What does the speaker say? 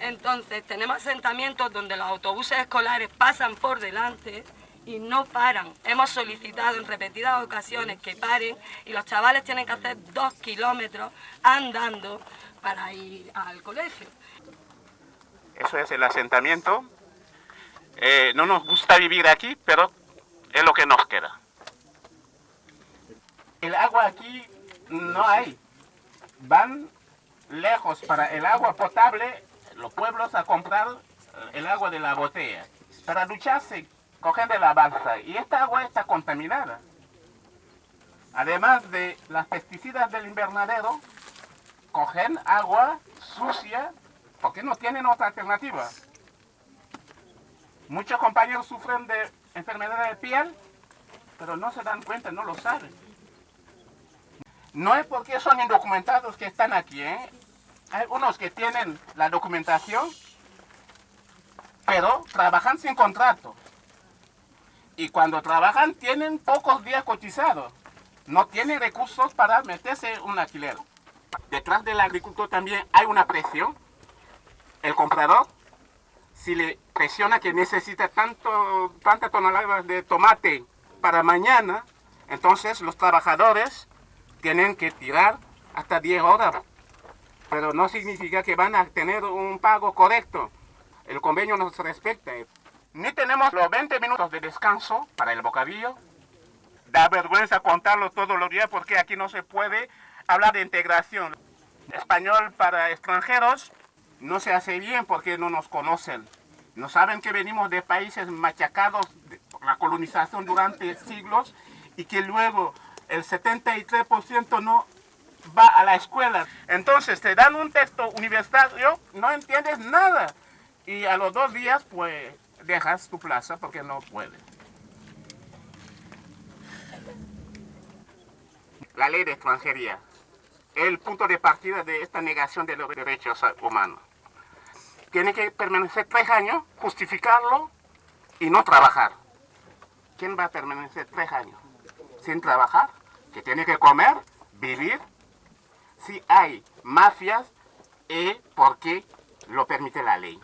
Entonces, tenemos asentamientos donde los autobuses escolares pasan por delante y no paran. Hemos solicitado en repetidas ocasiones que paren y los chavales tienen que hacer dos kilómetros andando para ir al colegio. Eso es el asentamiento. Eh, no nos gusta vivir aquí, pero es lo que nos queda. El agua aquí no hay. Van lejos para el agua potable los pueblos a comprar el agua de la botella. Para ducharse, cogen de la balsa y esta agua está contaminada. Además de las pesticidas del invernadero, cogen agua sucia porque no tienen otra alternativa. Muchos compañeros sufren de enfermedad de piel, pero no se dan cuenta, no lo saben. No es porque son indocumentados que están aquí, ¿eh? Hay unos que tienen la documentación, pero trabajan sin contrato. Y cuando trabajan tienen pocos días cotizados. No tienen recursos para meterse un alquiler. Detrás del agricultor también hay una presión. El comprador, si le presiona que necesita tanto, tantas toneladas de tomate para mañana, entonces los trabajadores tienen que tirar hasta 10 horas pero no significa que van a tener un pago correcto. El convenio nos respecta. Ni tenemos los 20 minutos de descanso para el bocadillo. Da vergüenza contarlo todos los días porque aquí no se puede hablar de integración. Español para extranjeros no se hace bien porque no nos conocen. No saben que venimos de países machacados por la colonización durante siglos y que luego el 73% no va a la escuela. Entonces te dan un texto universitario, no entiendes nada. Y a los dos días, pues, dejas tu plaza porque no puedes. La ley de extranjería, el punto de partida de esta negación de los derechos humanos. Tiene que permanecer tres años, justificarlo y no trabajar. ¿Quién va a permanecer tres años trabajar? Que tiene que comer, vivir si hay mafias es porque lo permite la ley.